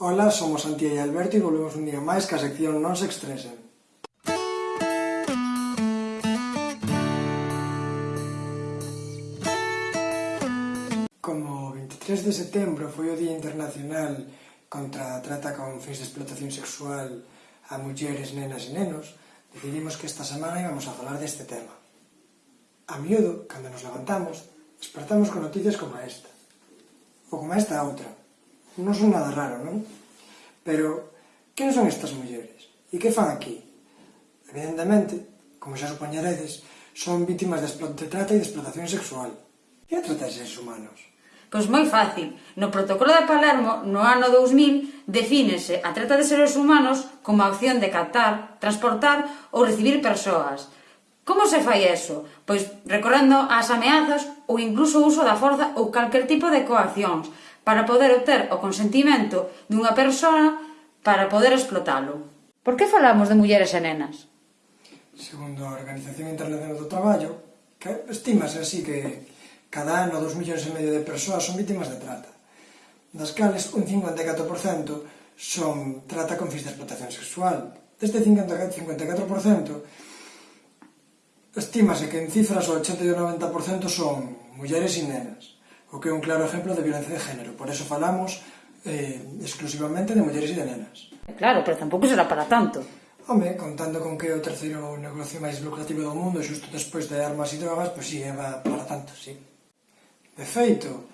Ola, somos Antía e Alberto e volvemos un día máis que a sección Non se estresen. Como 23 de setembro foi o Día Internacional contra a Trata con fins de explotación sexual a mulleres, nenas e nenos, decidimos que esta semana íbamos a falar deste tema. A miúdo, cando nos levantamos, despertamos con noticias como esta, ou como esta outra, non son nada raro, non? Pero, quen son estas mulleres? E que fan aquí? Evidentemente, como xa supoñeredes, son vítimas de trata e de explotación sexual. E a trata de seres humanos? Pois moi fácil. No protocolo de Palermo, no ano 2000, defínese a trata de seres humanos como a opción de captar, transportar ou recibir persoas. Como se fai eso? Pois recorrendo ás ameazas ou incluso o uso da forza ou calquer tipo de coaccións para poder obter o consentimento dunha persoa para poder explotalo. Por que falamos de mulleres e nenas? Segundo a Organización Internacional do Traballo, que estimase así que cada ano dos millóns e medio de persoas son vítimas de trata, das cales un 54% son trata con fins de explotación sexual. Deste 54%, estimase que en cifras o 80 e o 90% son mulleres e nenas o que é un claro exemplo de violencia de género. Por eso falamos eh, exclusivamente de mulleres e de nenas. Claro, pero tampouco será para tanto. Home, contando con que é o terceiro negocio máis lucrativo do mundo xusto despois de armas e drogas, pois si, sí, é para tanto, sí. De feito,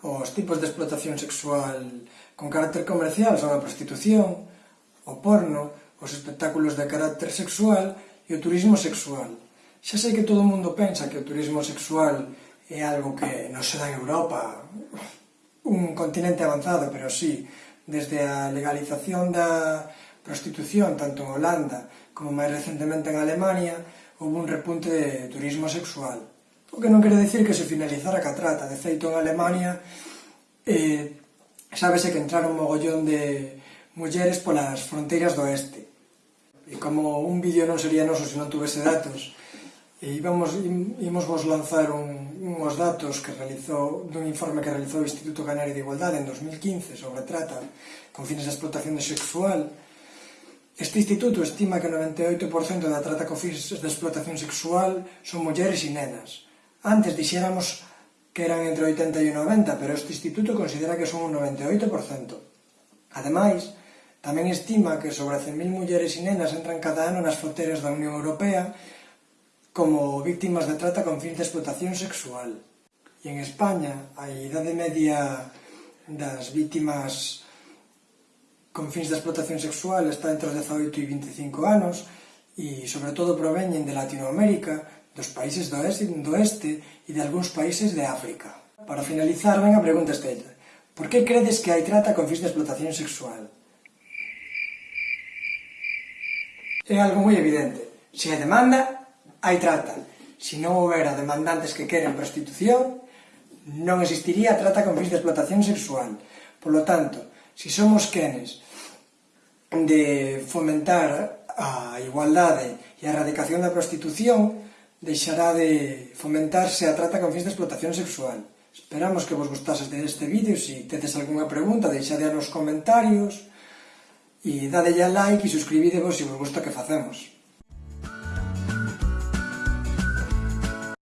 os tipos de explotación sexual con carácter comercial son a prostitución, o porno, os espectáculos de carácter sexual e o turismo sexual. Xa sei que todo o mundo pensa que o turismo sexual é algo que non se dá en Europa, un continente avanzado, pero sí, desde a legalización da prostitución, tanto en Holanda como máis recentemente en Alemania, houve un repunte de turismo sexual. O que non quere decir que se finalizara a catrata, de feito en Alemania eh, sábese que entraron mogollón de mulleres polas fronteiras do oeste. E como un vídeo non sería noso se non tuvese datos, e íbamos, íbamos vos lanzar un, nos datos que realizou, dun informe que realizou o Instituto Canario de Igualdade en 2015 sobre trata con fines de explotación de sexual, este instituto estima que o 98% da trata con fines de explotación sexual son mulleres e nenas. Antes dixéramos que eran entre 80 e 90, pero este instituto considera que son un 98%. Ademais, tamén estima que sobre 100.000 mulleres e nenas entran cada ano nas fronteiras da Unión Europea como víctimas de trata con fins de explotación sexual. E en España, a idade media das víctimas con fins de explotación sexual está entre os 18 e 25 anos e, sobre todo, proveñen de Latinoamérica, dos países do oeste, do oeste e de algúns países de África. Para finalizar, ven a pregunta estella. Por que credes que hai trata con fins de explotación sexual? É algo moi evidente. Se hai demanda, hai trata. Se non houbera demandantes que queren prostitución, non existiría a trata con fins de explotación sexual. Por lo tanto, se somos quenes de fomentar a igualdade e a erradicación da prostitución, deixará de fomentarse a trata con fins de explotación sexual. Esperamos que vos gustase deste vídeo, se si tedes algunha pregunta, deixade nos comentarios, e dadelle a like e suscribidevos se vos gusta que facemos.